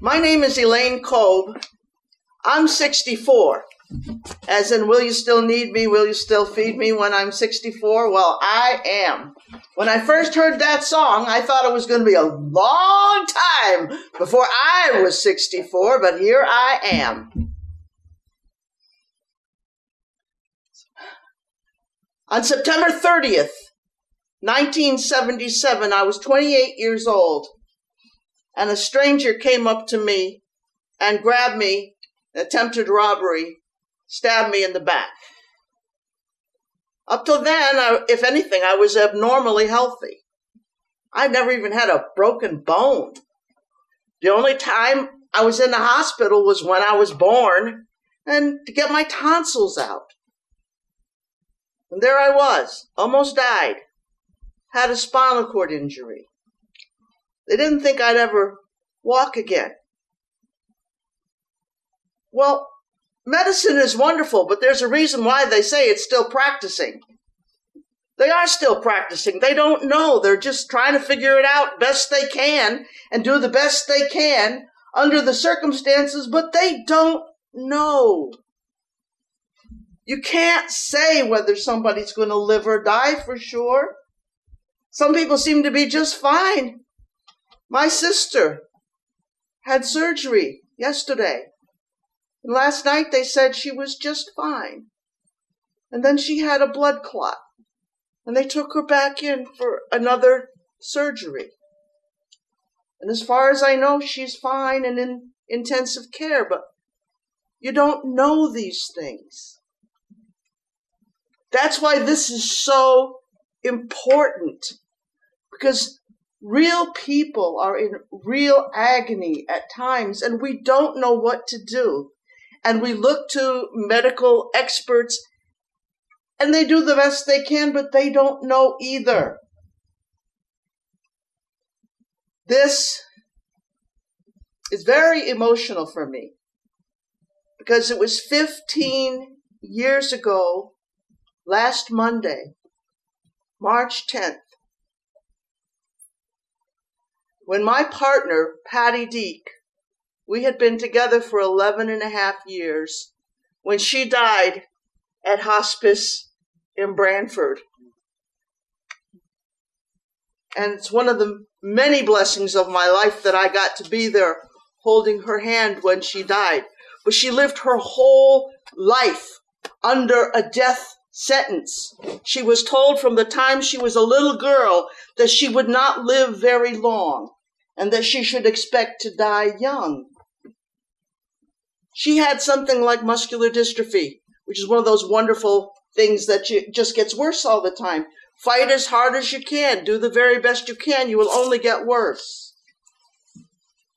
My name is Elaine Kolb. I'm 64. As in, will you still need me? Will you still feed me when I'm 64? Well, I am. When I first heard that song, I thought it was going to be a long time before I was 64, but here I am. On September 30th, 1977, I was 28 years old, and a stranger came up to me and grabbed me, attempted robbery, stabbed me in the back. Up till then, I, if anything, I was abnormally healthy. I never even had a broken bone. The only time I was in the hospital was when I was born and to get my tonsils out. And there I was, almost died, had a spinal cord injury. They didn't think I'd ever walk again. Well, medicine is wonderful, but there's a reason why they say it's still practicing. They are still practicing. They don't know. They're just trying to figure it out best they can and do the best they can under the circumstances, but they don't know. You can't say whether somebody's going to live or die for sure. Some people seem to be just fine. My sister had surgery yesterday. And last night they said she was just fine. And then she had a blood clot. And they took her back in for another surgery. And as far as I know, she's fine and in intensive care, but you don't know these things. That's why this is so important because real people are in real agony at times and we don't know what to do. And we look to medical experts and they do the best they can, but they don't know either. This is very emotional for me because it was 15 years ago last Monday, March 10th, when my partner, Patty Deek, we had been together for 11 and a half years, when she died at hospice in Branford. And it's one of the many blessings of my life that I got to be there holding her hand when she died. But she lived her whole life under a death sentence. She was told from the time she was a little girl that she would not live very long and that she should expect to die young. She had something like muscular dystrophy, which is one of those wonderful things that just gets worse all the time. Fight as hard as you can, do the very best you can, you will only get worse.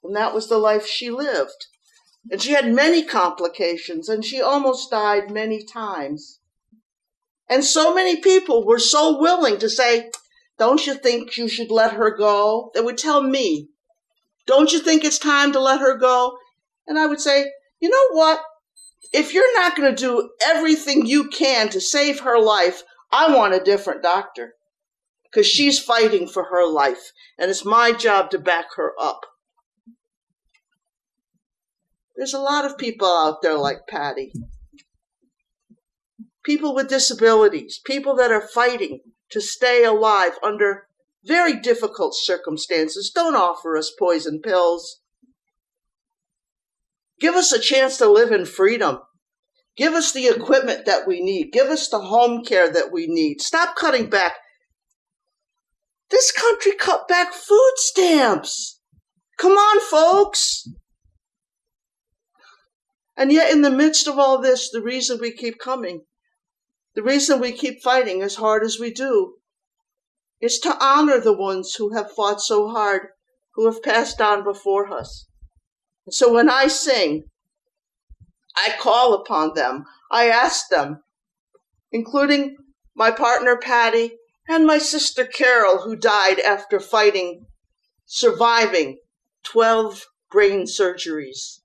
And that was the life she lived. And she had many complications, and she almost died many times. And so many people were so willing to say, Don't you think you should let her go? They would tell me, Don't you think it's time to let her go? And I would say, You know what? If you're not going to do everything you can to save her life, I want a different doctor because she's fighting for her life, and it's my job to back her up. There's a lot of people out there like Patty people with disabilities, people that are fighting to stay alive under very difficult circumstances. Don't offer us poison pills. Give us a chance to live in freedom. Give us the equipment that we need. Give us the home care that we need. Stop cutting back. This country cut back food stamps. Come on, folks. And yet, in the midst of all this, the reason we keep coming the reason we keep fighting as hard as we do is to honor the ones who have fought so hard, who have passed on before us. And so when I sing, I call upon them, I ask them, including my partner Patty and my sister Carol, who died after fighting, surviving 12 brain surgeries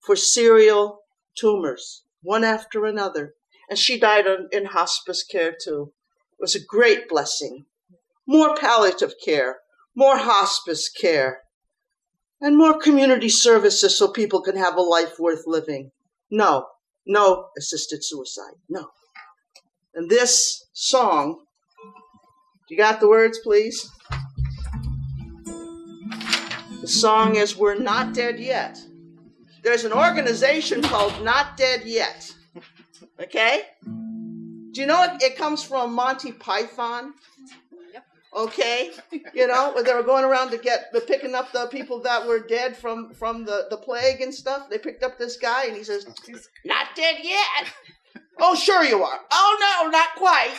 for serial tumors, one after another and she died in hospice care too. It was a great blessing. More palliative care, more hospice care. and more community services so people can have a life worth living. No, no assisted suicide. No. And this song, you got the words, please? The song is We're Not Dead Yet. There's an organization called Not Dead Yet. Okay? Do you know it, it comes from Monty Python? Okay, you know, when they were going around to get the picking up the people that were dead from from the the plague and stuff. They picked up this guy, and he says, "Not dead yet." oh, sure you are. Oh no, not quite.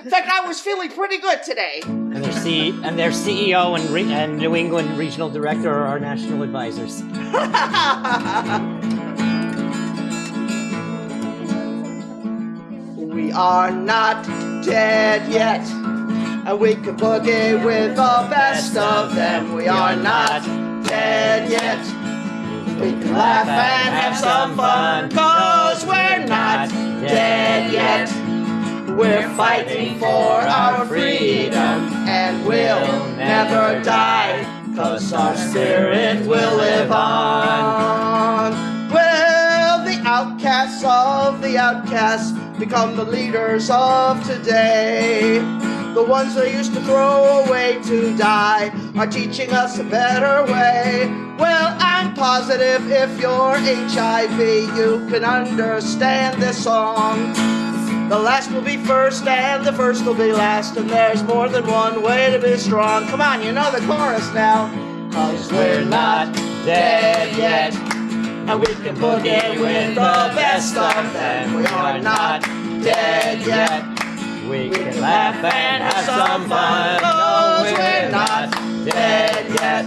In fact, I was feeling pretty good today. And their C and their CEO and, re- and New England regional director are our national advisors. we are not dead yet, and we can boogie with the best of them. We are not dead yet. We can laugh and have some fun, cause we're not dead yet. We're fighting for our freedom, and we'll never die, cause our spirit will live on. Well, the outcasts of the outcasts become the leaders of today. The ones they used to throw away to die are teaching us a better way. Well, I'm positive if you're HIV, you can understand this song. The last will be first and the first will be last, and there's more than one way to be strong. Come on, you know the chorus now. Cause we're not dead yet, and we can boogie with the best of them. We are not dead yet. We can laugh and have some fun. Cause we're not dead yet.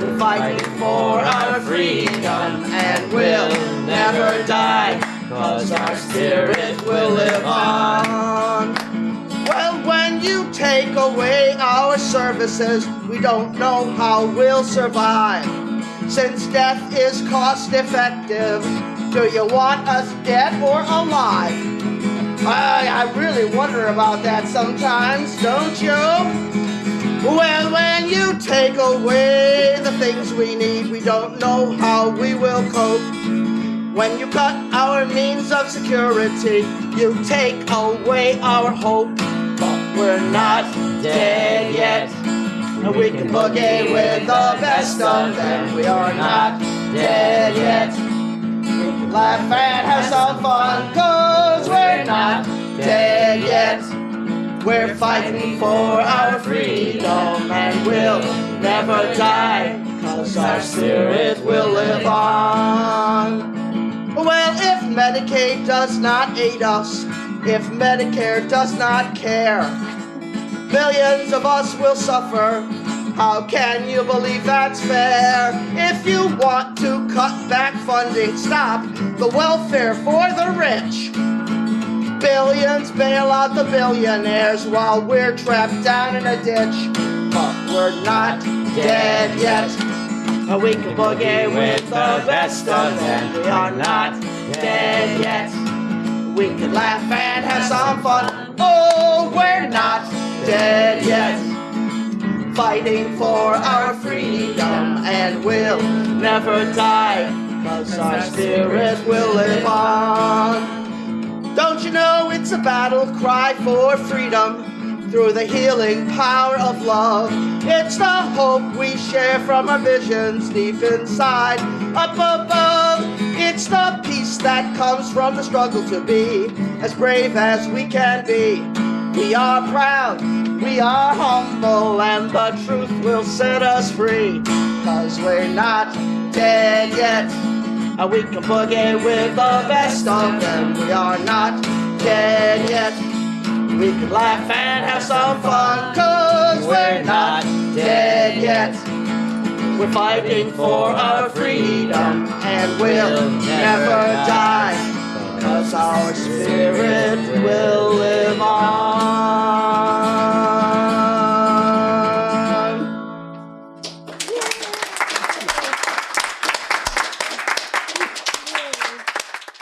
We're fighting for our freedom and we'll never die. Cause our spirit will live on. Well, when you take away our services, we don't know how we'll survive. Since death is cost effective, do you want us dead or alive? Wonder about that sometimes, don't you? Well, when you take away the things we need, we don't know how we will cope. When you cut our means of security, you take away our hope. But we're not dead yet. And we can boogie with the best of them. We are not dead yet. We can laugh and have some fun, cause we're not dead We're fighting for our freedom and we'll never die, cause our spirit will live on. Well, if Medicaid does not aid us, if Medicare does not care, millions of us will suffer. How can you believe that's fair? If you want to cut back funding, stop the welfare for the rich. Billions bail out the billionaires while we're trapped down in a ditch. But we're not dead yet. And we can boogie with the best of them. We are not dead yet. We can laugh and have some fun. Oh, we're not dead yet. Fighting for our freedom and we'll never die. Cause our spirit will live on. Know it's a battle cry for freedom through the healing power of love? It's the hope we share from our visions deep inside, up above. It's the peace that comes from the struggle to be as brave as we can be. We are proud, we are humble, and the truth will set us free. Cause we're not dead yet. And we can boogie with the best of them. We are not dead yet. We can laugh and have some fun, cause we're not dead yet. We're fighting for our freedom, and we'll never die, cause our spirit